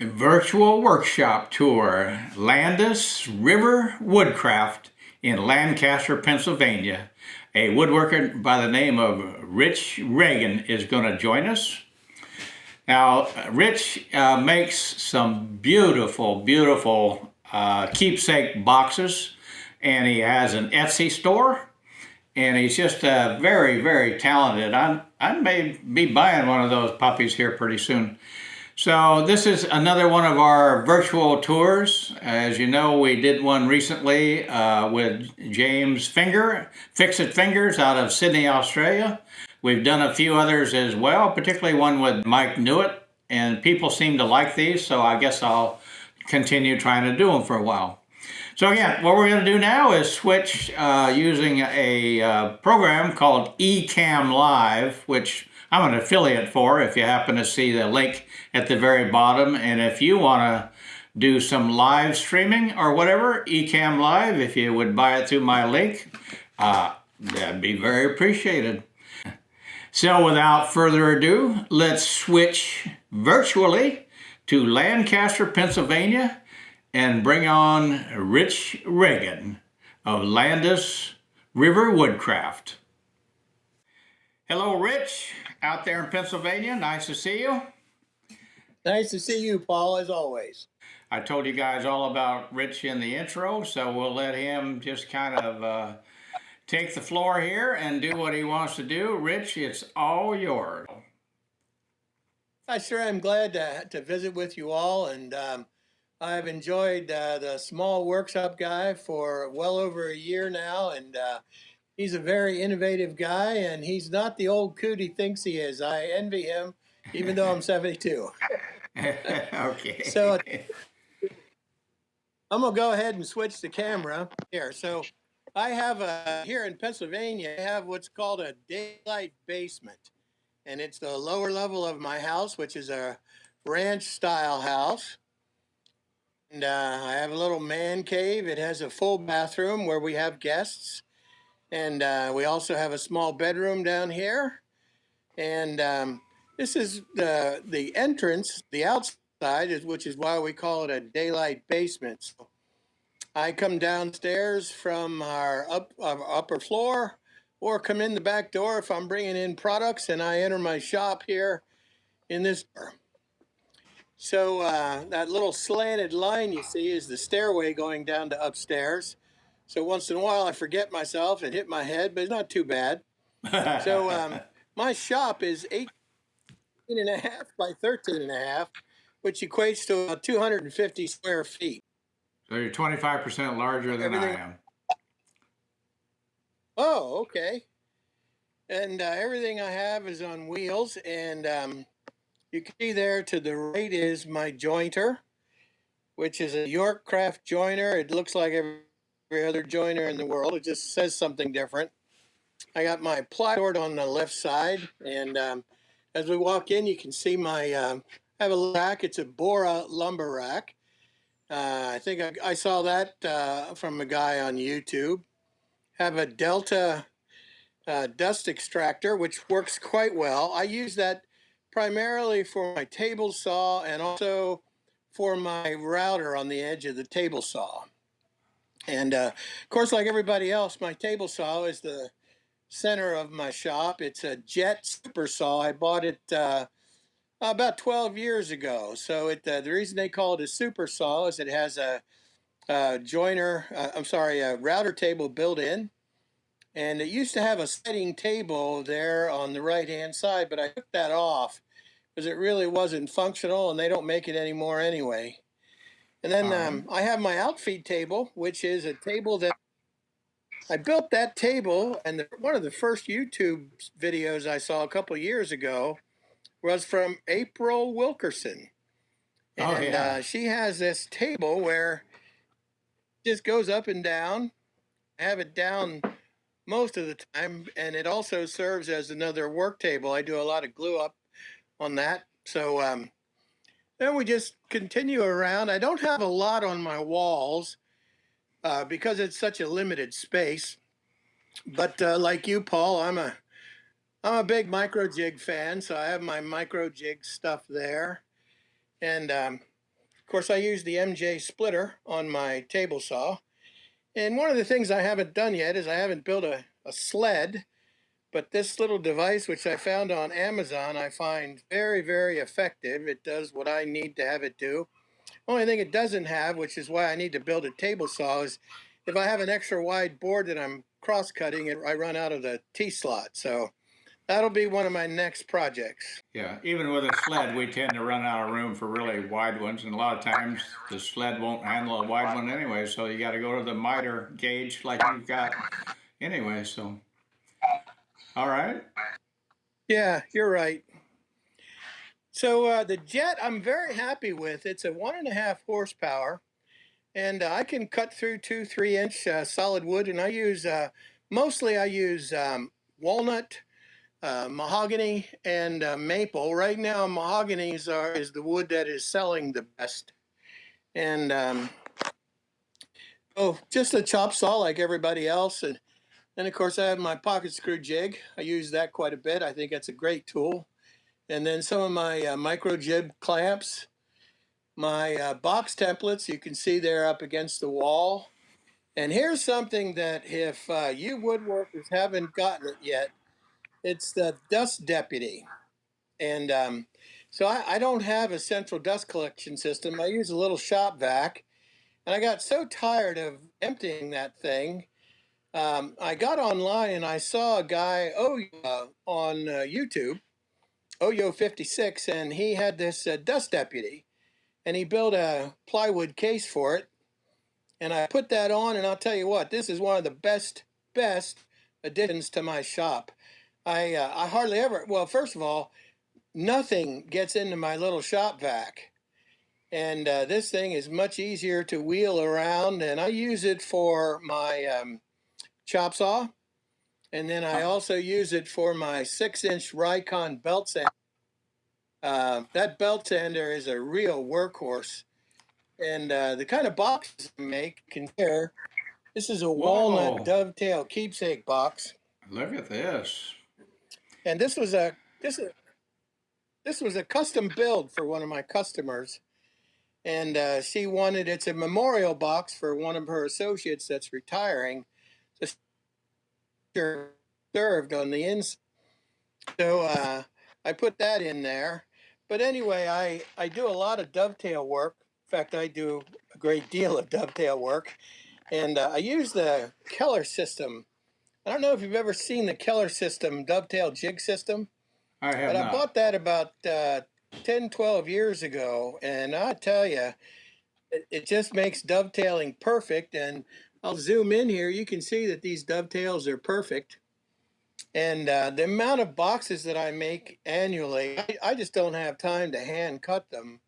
virtual workshop tour, Landis River Woodcraft in Lancaster, Pennsylvania. A woodworker by the name of Rich Reagan is going to join us. Now, Rich uh, makes some beautiful, beautiful uh, keepsake boxes, and he has an Etsy store, and he's just uh, very, very talented. I'm, I may be buying one of those puppies here pretty soon. So this is another one of our virtual tours. As you know, we did one recently uh, with James Finger, Fix It Fingers out of Sydney, Australia. We've done a few others as well, particularly one with Mike Newitt, and people seem to like these, so I guess I'll continue trying to do them for a while. So again, what we're going to do now is switch uh, using a uh, program called Ecamm Live, which I'm an affiliate for if you happen to see the link at the very bottom. And if you want to do some live streaming or whatever, Ecamm Live, if you would buy it through my link, uh, that'd be very appreciated. So without further ado, let's switch virtually to Lancaster, Pennsylvania and bring on Rich Reagan of Landis River Woodcraft. Hello, Rich out there in Pennsylvania. Nice to see you. Nice to see you, Paul, as always. I told you guys all about Rich in the intro, so we'll let him just kind of uh, take the floor here and do what he wants to do. Rich, it's all yours. I sure am glad to, to visit with you all, and um, I've enjoyed uh, the small workshop guy for well over a year now, and uh, he's a very innovative guy, and he's not the old coot he thinks he is. I envy him, even though I'm 72. okay. So I'm gonna go ahead and switch the camera here. So I have a here in Pennsylvania. I have what's called a daylight basement, and it's the lower level of my house, which is a ranch style house. And uh, I have a little man cave. It has a full bathroom where we have guests. And uh, we also have a small bedroom down here. And um, this is the, the entrance, the outside, is, which is why we call it a daylight basement. So I come downstairs from our, up, our upper floor or come in the back door if I'm bringing in products and I enter my shop here in this door. So uh, that little slanted line you see is the stairway going down to upstairs. So once in a while I forget myself and hit my head, but it's not too bad. so um, my shop is 18 and a half by 13 and a half, which equates to about 250 square feet. So you're 25% larger than Everything. I am. Oh, okay. And uh, everything I have is on wheels and um, you can see there to the right is my jointer, which is a York Craft joiner. It looks like every, every other joiner in the world. It just says something different. I got my plywood on the left side, and um, as we walk in, you can see my, um, I have a rack. It's a Bora lumber rack. Uh, I think I, I saw that uh, from a guy on YouTube. Have a Delta uh, dust extractor, which works quite well. I use that primarily for my table saw and also for my router on the edge of the table saw. And uh, of course, like everybody else, my table saw is the center of my shop. It's a Jet Super Saw. I bought it uh, about 12 years ago. So it, uh, the reason they call it a Super Saw is it has a, a joiner, uh, I'm sorry, a router table built in. And it used to have a setting table there on the right hand side, but I took that off because it really wasn't functional and they don't make it anymore anyway. And then um, I have my outfeed table, which is a table that I built that table. And the, one of the first YouTube videos I saw a couple years ago was from April Wilkerson. Oh, and oh, yeah. uh, she has this table where it just goes up and down. I have it down most of the time, and it also serves as another work table. I do a lot of glue up on that. So um, then we just continue around. I don't have a lot on my walls uh, because it's such a limited space. But uh, like you, Paul, I'm a I'm a big micro jig fan, so I have my micro jig stuff there. And um, course, I use the MJ splitter on my table saw. And one of the things I haven't done yet is I haven't built a, a sled, but this little device, which I found on Amazon, I find very, very effective. It does what I need to have it do. Only thing it doesn't have, which is why I need to build a table saw, is if I have an extra wide board that I'm cross cutting, I run out of the T slot. So that'll be one of my next projects. Yeah, even with a sled, we tend to run out of room for really wide ones, and a lot of times the sled won't handle a wide one anyway, so you gotta go to the miter gauge like you've got anyway, so. All right, Yeah, you're right. So uh, the jet, I'm very happy with. It's a one and a half horsepower, and uh, I can cut through two, three inch uh, solid wood. And I use uh, mostly I use um, walnut, uh, mahogany, and uh, maple. Right now, mahoganies are is the wood that is selling the best. And um, oh, just a chop saw like everybody else, and and of course I have my pocket screw jig. I use that quite a bit. I think that's a great tool and then some of my uh, micro jig clamps, my uh, box templates you can see they're up against the wall. And here's something that if uh, you woodworkers haven't gotten it yet, it's the dust deputy. And um, so I, I don't have a central dust collection system. I use a little shop vac. And I got so tired of emptying that thing. Um, I got online and I saw a guy oh, uh, on uh, YouTube Oyo 56, and he had this uh, dust deputy, and he built a plywood case for it. And I put that on, and I'll tell you what, this is one of the best, best additions to my shop. I uh, I hardly ever. Well, first of all, nothing gets into my little shop vac, and uh, this thing is much easier to wheel around. And I use it for my um, chop saw. And then I also use it for my six inch Rikon belt sander. Uh, that belt sander is a real workhorse. And uh, the kind of boxes I make can share. This is a walnut dovetail keepsake box. look at this. And this was a this is this was a custom build for one of my customers. And uh, she wanted it's a memorial box for one of her associates that's retiring. Served on the inside. So uh, I put that in there. But anyway, I, I do a lot of dovetail work. In fact, I do a great deal of dovetail work. And uh, I use the Keller system. I don't know if you've ever seen the Keller system dovetail jig system, I have but I bought that about uh, 10, 12 years ago. And I tell you, it, it just makes dovetailing perfect. And I'll zoom in here. You can see that these dovetails are perfect. And uh, the amount of boxes that I make annually, I, I just don't have time to hand cut them.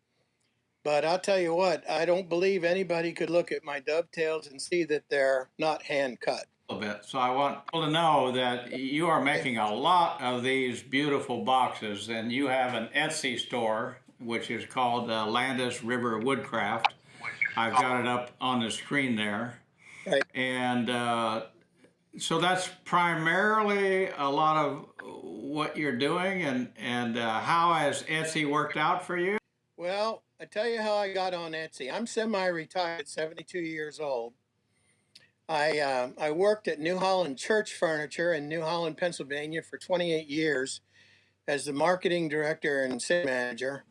But I'll tell you what, I don't believe anybody could look at my dovetails and see that they're not hand cut. a bit. So I want people to know that you are making a lot of these beautiful boxes, and you have an Etsy store which is called uh, Landis River Woodcraft. I've got it up on the screen there, Right. and uh, so that's primarily a lot of what you're doing. And and uh, how has Etsy worked out for you? Well, I tell you how I got on Etsy. I'm semi-retired, 72 years old. I uh, I worked at New Holland Church Furniture in New Holland, Pennsylvania, for 28 years as the marketing director and sales manager.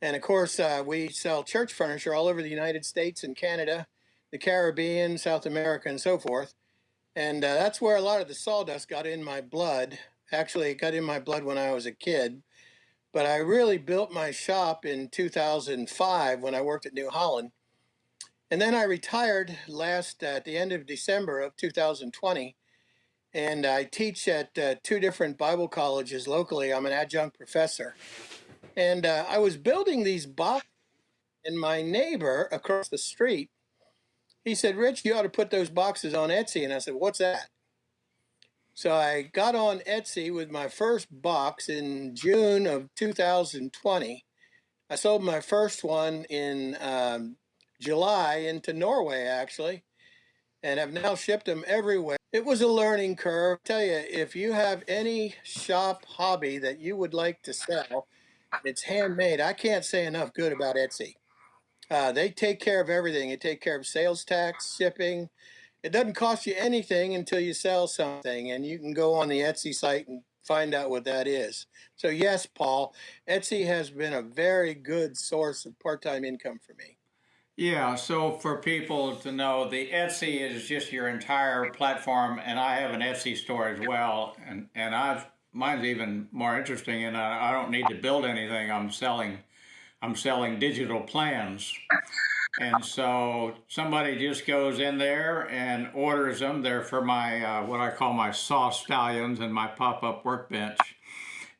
And of course, uh, we sell church furniture all over the United States and Canada, the Caribbean, South America, and so forth. And uh, that's where a lot of the sawdust got in my blood. Actually, it got in my blood when I was a kid. But I really built my shop in 2005 when I worked at New Holland. And then I retired last at the end of December of 2020. And I teach at uh, two different Bible colleges locally. I'm an adjunct professor. And uh, I was building these boxes, and my neighbor across the street, he said, Rich, you ought to put those boxes on Etsy. And I said, What's that? So I got on Etsy with my first box in June of 2020. I sold my first one in um, July into Norway, actually, and have now shipped them everywhere. It was a learning curve. I tell you, if you have any shop hobby that you would like to sell, it's handmade. I can't say enough good about Etsy. Uh, they take care of everything. They take care of sales tax, shipping. It doesn't cost you anything until you sell something, and you can go on the Etsy site and find out what that is. So yes, Paul, Etsy has been a very good source of part-time income for me. Yeah, so for people to know, the Etsy is just your entire platform, and I have an Etsy store as well, and and I've mine's even more interesting, and I, I don't need to build anything. I'm selling, I'm selling digital plans, and so somebody just goes in there and orders them. They're for my uh, what I call my saw stallions and my pop-up workbench,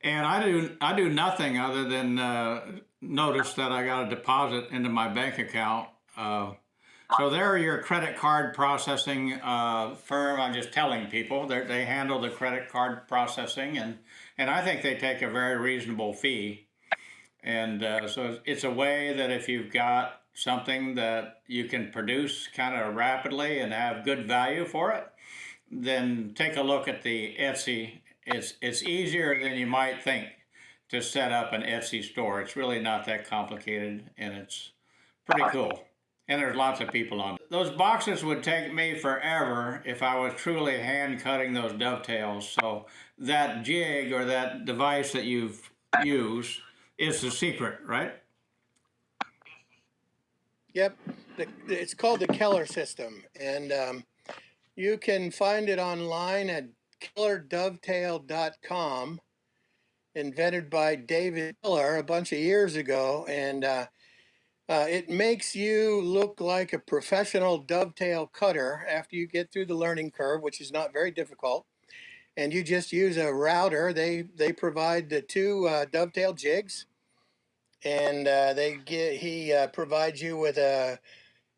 and I do I do nothing other than uh, notice that I got a deposit into my bank account. Uh, so they're your credit card processing uh, firm. I'm just telling people they they handle the credit card processing, and and I think they take a very reasonable fee. And uh, so it's a way that if you've got something that you can produce kind of rapidly and have good value for it, then take a look at the Etsy. It's it's easier than you might think to set up an Etsy store. It's really not that complicated and it's pretty cool. And there's lots of people on it. Those boxes would take me forever if I was truly hand cutting those dovetails. So that jig or that device that you've used is the secret, right? Yep, it's called the Keller system, and um, you can find it online at kellerdovetail.com. Invented by David Keller a bunch of years ago, and uh, uh, it makes you look like a professional dovetail cutter after you get through the learning curve, which is not very difficult. And you just use a router. They they provide the two uh, dovetail jigs, and uh, they get he uh, provides you with a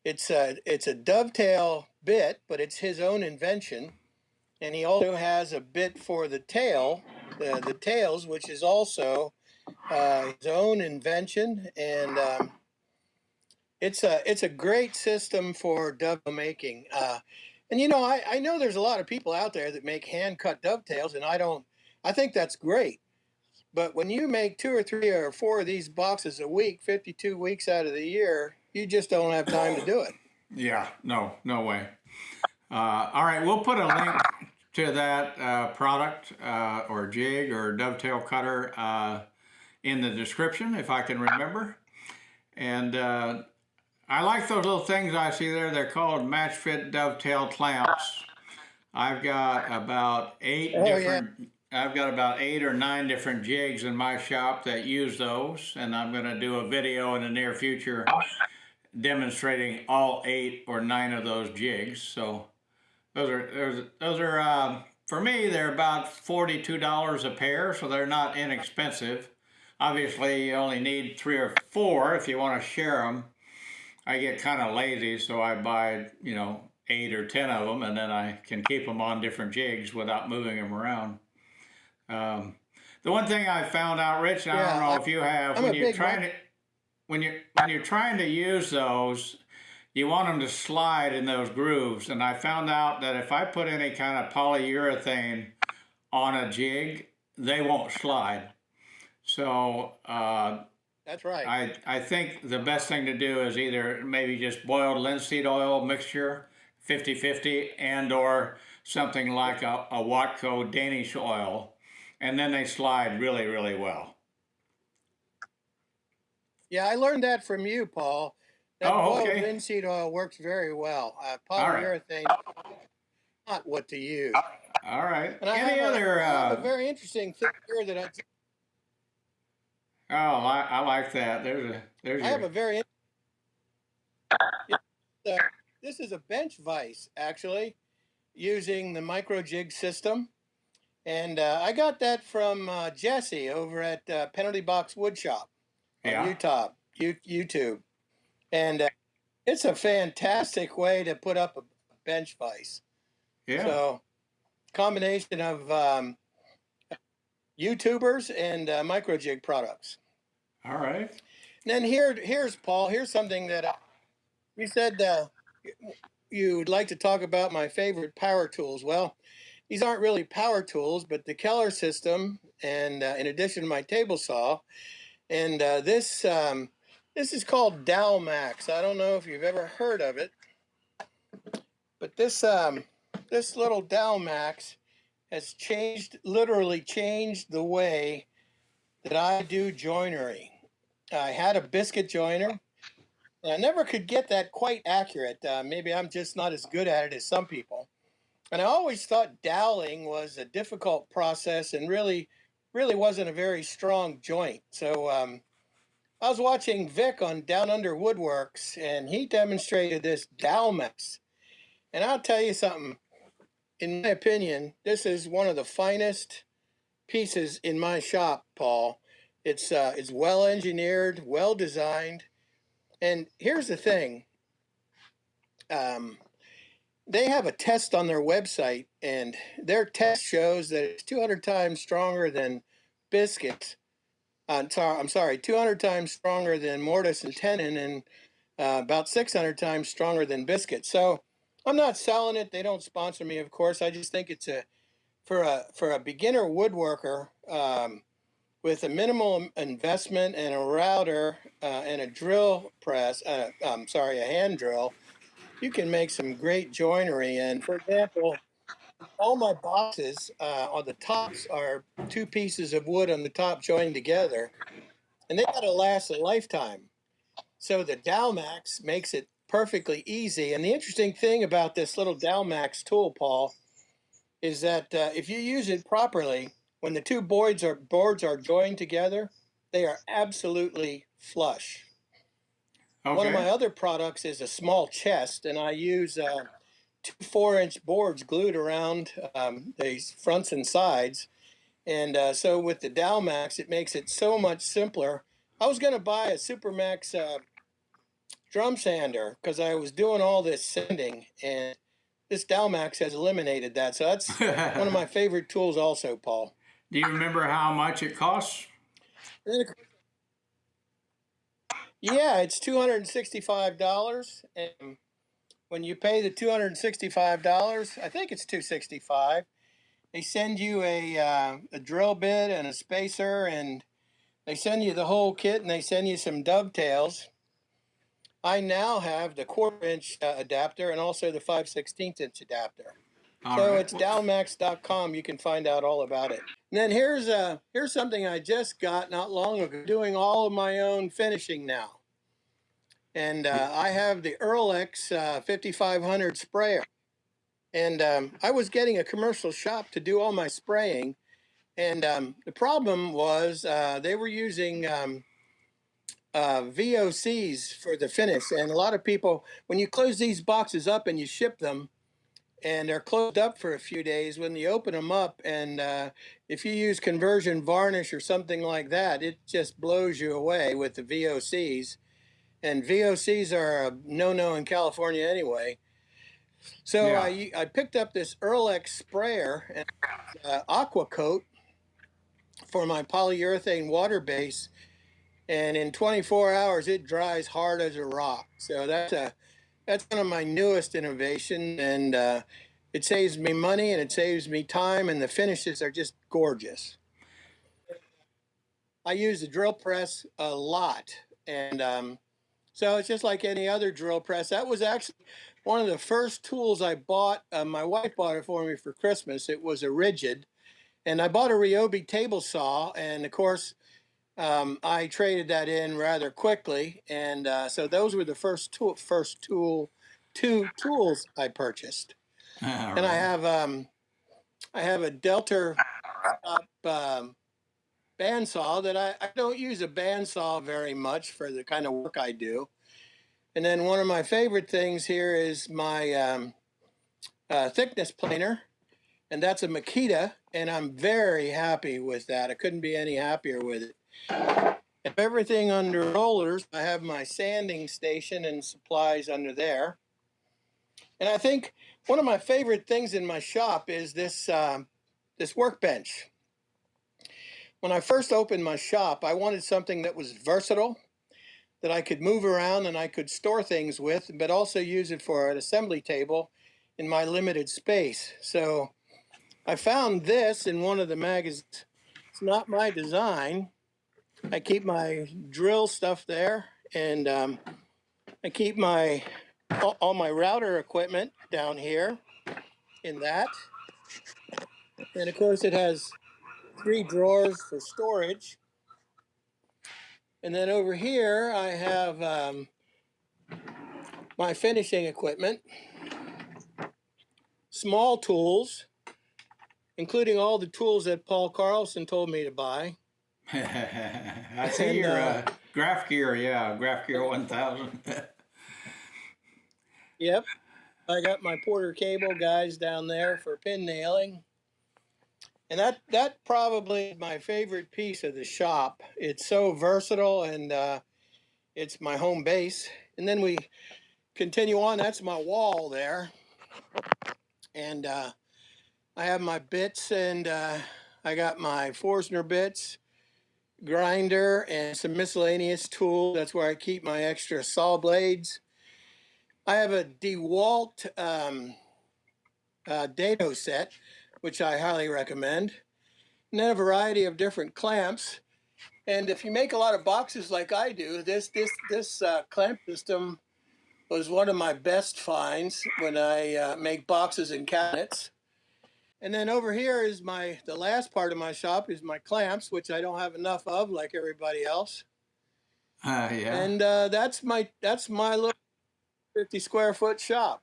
it's a it's a dovetail bit, but it's his own invention, and he also has a bit for the tail, the the tails, which is also uh, his own invention, and um, it's a it's a great system for dovetail making. And you know, I, I know there's a lot of people out there that make hand cut dovetails, and I don't. I think that's great. But when you make two or three or four of these boxes a week, 52 weeks out of the year, you just don't have time to do it. Yeah, no, no way. Uh, all right, we'll put a link to that uh, product uh, or jig or dovetail cutter uh, in the description if I can remember. And uh, I like those little things I see there. They're called match fit dovetail clamps. I've got about eight Oh, different. I've got about eight or nine different jigs in my shop that use those, and I'm going to do a video in the near future demonstrating all eight or nine of those jigs. So those are those, those are um, for me they're about forty-two dollars a pair, so they're not inexpensive. Obviously, you only need three or four if you want to share them. I get kind of lazy, so I buy you know eight or ten of them, and then I can keep them on different jigs without moving them around. Um, the one thing I found out, Rich, and I don't know I- if you have, I'm when you're trying to when you're when you're trying to use those, you want them to slide in those grooves. And I found out that if I put any kind of polyurethane on a jig, they won't slide. So uh, That's right. I I think the best thing to do is either maybe just boiled linseed oil mixture, 50-50, and or something like a, a Watco Danish oil, and then they slide really really well. Yeah, I learned that from you, Paul. That Oh, boiled okay. linseed oil works very well. Uh, All right. polyurethane, not what to use. All right. And I Any have, other? a, Uh, a very interesting thing here that I, oh, I, I like that. There's a there's I have a very. This is a bench vise, actually, using the micro jig system. And uh, I got that from uh, Jesse over at uh, Penalty Box Woodshop on yeah. YouTube. You, YouTube. And uh, it's a fantastic way to put up a bench vise. Yeah. So, combination of um, YouTubers and uh, micro jig products. All right. And then here, here's Paul. Here's something that I, you said uh, you'd like to talk about my favorite power tools. Well, these aren't really power tools, but the Keller system, and uh, in addition to my table saw, and uh, this um, This is called Dowelmax. I don't know if you've ever heard of it, but this um, this little Dowelmax has changed, literally changed the way that I do joinery. I had a biscuit joiner. And I never could get that quite accurate. Uh, maybe I'm just not as good at it as some people. And I always thought doweling was a difficult process and really, really wasn't a very strong joint. So um, I was watching Vic on Down Under Woodworks, and he demonstrated this Dowelmax. And I'll tell you something. In my opinion, this is one of the finest pieces in my shop, Paul. It's uh, it's well engineered, well designed, and here's the thing. Um, they have a test on their website, and their test shows that it's 200 times stronger than biscuits. Uh, I'm sorry, 200 times stronger than mortise and tenon, and uh, about 600 times stronger than biscuits. So I'm not selling it. They don't sponsor me, of course. I just think it's a for a for a beginner woodworker um, with a minimal investment and a router uh, and a drill press. Uh, I'm sorry, a hand drill. You can make some great joinery. And for example, all my boxes uh, on the tops are two pieces of wood on the top joined together, and they got to last a lifetime. So the Dowelmax makes it perfectly easy. And the interesting thing about this little Dowelmax tool, Paul, is that uh, if you use it properly, when the two boards are boards are joined together, they are absolutely flush. Okay. One of my other products is a small chest, and I use uh, two four-inch boards glued around um, the fronts and sides. And uh, so with the Dowelmax, it makes it so much simpler. I was going to buy a Supermax uh, drum sander because I was doing all this sanding, and this Dowelmax has eliminated that. So that's one of my favorite tools also, Paul. Do you remember how much it costs? Yeah, it's two hundred and sixty-five dollars, and when you pay the two hundred and sixty-five dollars, I think it's two sixty-five. They send you a uh, a drill bit and a spacer, and they send you the whole kit, and they send you some dovetails. I now have the quarter-inch uh, adapter and also the five sixteenth inch adapter. All so right. it's dowelmax.com. You can find out all about it. And then here's uh here's something I just got not long ago. Doing all of my own finishing now. And uh, I have the Earlex uh, 5500 sprayer. And um, I was getting a commercial shop to do all my spraying. And um, the problem was uh, they were using um, uh, VOCs for the finish. And a lot of people, when you close these boxes up and you ship them, and they're closed up for a few days when you open them up and uh, if you use conversion varnish or something like that it just blows you away with the vocs and vocs are a no-no in california anyway so Yeah. I, I picked up this Earlex sprayer and uh, aqua coat for my polyurethane water base and in 24 hours it dries hard as a rock. So that's a that's one of my newest innovation and uh, it saves me money and it saves me time and the finishes are just gorgeous. I use the drill press a lot and um, so it's just like any other drill press. That was actually one of the first tools i bought uh, my wife bought it for me for christmas. It was a Ridgid and i bought a ryobi table saw and of course um, I traded that in rather quickly, and uh, so those were the first tool, first tool, two tools I purchased. All And I have um, I have a Delta up, um, bandsaw that I, I don't use a bandsaw very much for the kind of work I do. And then one of my favorite things here is my um, uh, thickness planer, and that's a Makita, and I'm very happy with that. I couldn't be any happier with it. If everything under rollers, I have my sanding station and supplies under there. And I think one of my favorite things in my shop is this um, this workbench. When I first opened my shop, I wanted something that was versatile, that I could move around and I could store things with, but also use it for an assembly table in my limited space. So I found this in one of the magazines. It's not my design. I keep my drill stuff there And um, I keep my all, my router equipment down here in that. And of course, it has three drawers for storage. And then over here, I have um, my finishing equipment, small tools, including all the tools that Paul Carlson told me to buy. I see And, your uh, uh, graph gear, yeah, graph gear 1000. Yep. I got my Porter Cable guys down there for pin nailing. And that that probably is my favorite piece of the shop. It's so versatile and uh, it's my home base. And then we continue on. That's my wall there. And uh, I have my bits and uh, I got my Forstner bits, grinder, and some miscellaneous tools. That's where I keep my extra saw blades. I have a DeWalt um, uh, dado set, which I highly recommend. And then a variety of different clamps. And if you make a lot of boxes like I do, this this this uh, clamp system was one of my best finds when I uh, make boxes and cabinets. And then over here is my the last part of my shop is my clamps, which I don't have enough of, like everybody else. Uh, yeah. And uh, that's my that's my little 50 square foot shop.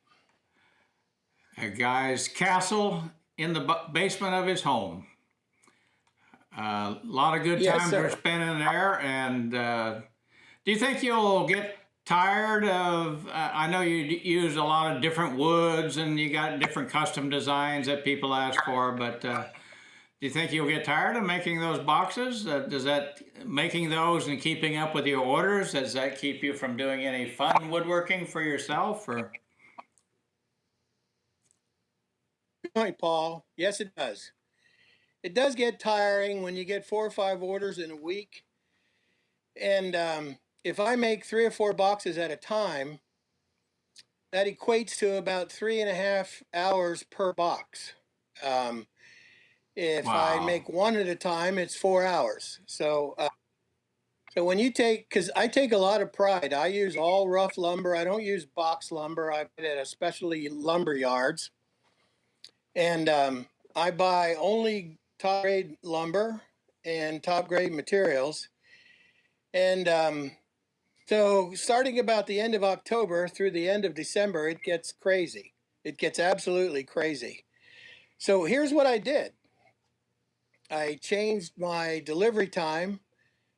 a guy's castle in the basement of his home. A lot of good Yes, times sir. are spent in there. And uh, do you think you'll get tired of? Uh, I know you use a lot of different woods and you got different custom designs that people ask for, but uh, do you think you'll get tired of making those boxes? Uh, does that making those and keeping up with your orders? Does that keep you from doing any fun woodworking for yourself? Or Good point, Paul. Yes, it does. It does get tiring when you get four or five orders in a week. And um, if I make three or four boxes at a time, that equates to about three and a half hours per box. Um, if Wow. I make one at a time, it's four hours. So, uh, so when you take, because I take a lot of pride, I use all rough lumber. I don't use box lumber. I put it at especially lumber yards, and um, I buy only top grade lumber and top grade materials. And um, so, starting about the end of October through the end of December, it gets crazy. It gets absolutely crazy. So, here's what I did I changed my delivery time,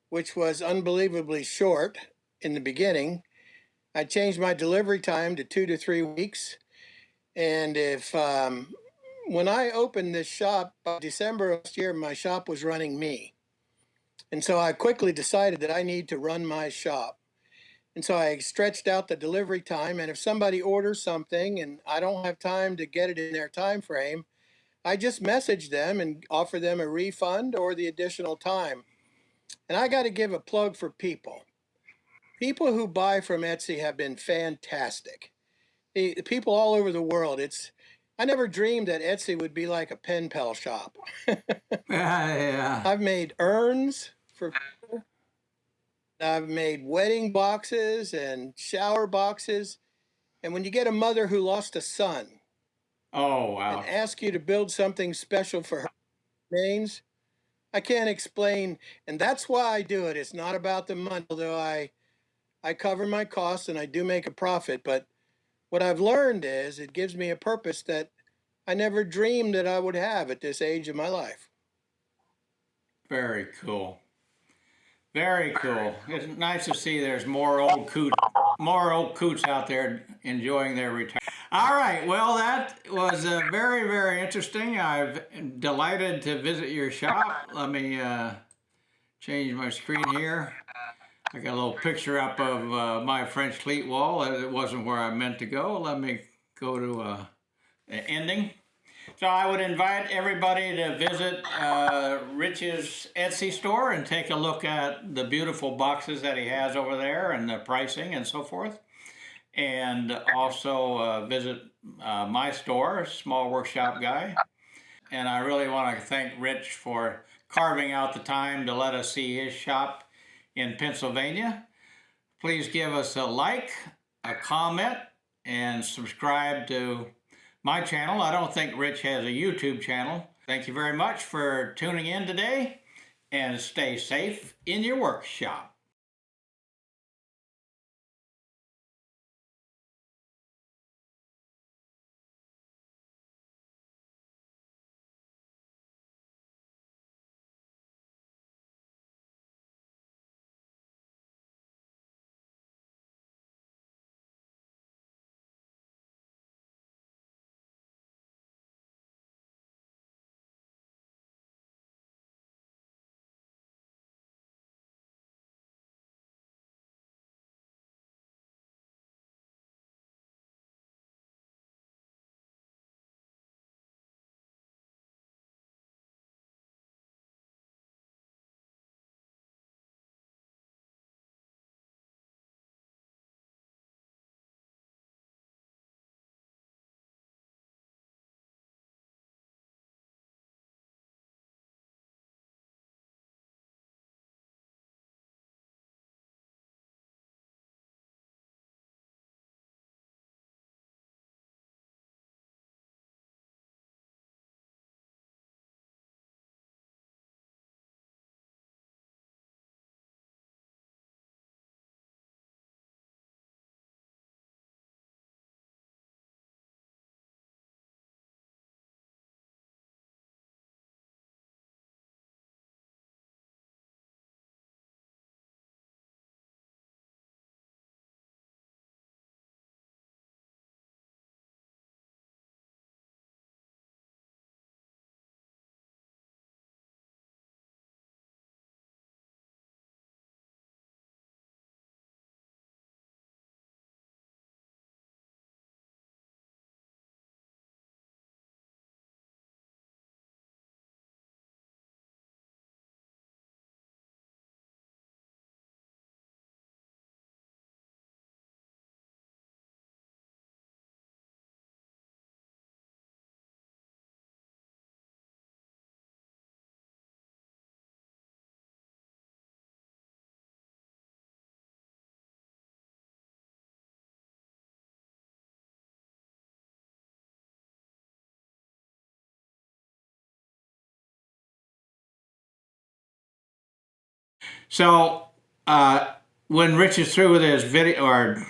which was unbelievably short in the beginning. I changed my delivery time to two to three weeks. And if um, when I opened this shop by December last year, my shop was running me. And so I quickly decided that I need to run my shop. And so I stretched out the delivery time. And if somebody orders something and I don't have time to get it in their time frame, I just message them and offer them a refund or the additional time. And I got to give a plug for people. People who buy from Etsy have been fantastic. The the people all over the world. It's I never dreamed that Etsy would be like a pen pal shop. yeah. I've made urns for. I've made wedding boxes and shower boxes. And when you get a mother who lost a son Oh wow. and ask you to build something special for her remains, I can't explain. And that's why I do it. It's not about the money, although I I cover my costs and I do make a profit. But what I've learned is it gives me a purpose that I never dreamed that I would have at this age of my life. Very cool. Very cool. It's nice to see there's more old coots, more old coots out there enjoying their retirement. All right. Well, that was uh, very, very interesting. I'm delighted to visit your shop. Let me uh, change my screen here. I got a little picture up of uh, my French cleat wall. It wasn't where I meant to go. Let me go to uh, ending. So I would invite everybody to visit uh, Rich's Etsy store and take a look at the beautiful boxes that he has over there and the pricing and so forth. And also uh, visit uh, my store, Small Workshop Guy. And I really want to thank Rich for carving out the time to let us see his shop in Pennsylvania. please give us a like, a comment, and subscribe to my channel. I don't think Rich has a YouTube channel. Thank you very much for tuning in today and stay safe in your workshop. So, uh, when Rich is through with his video, or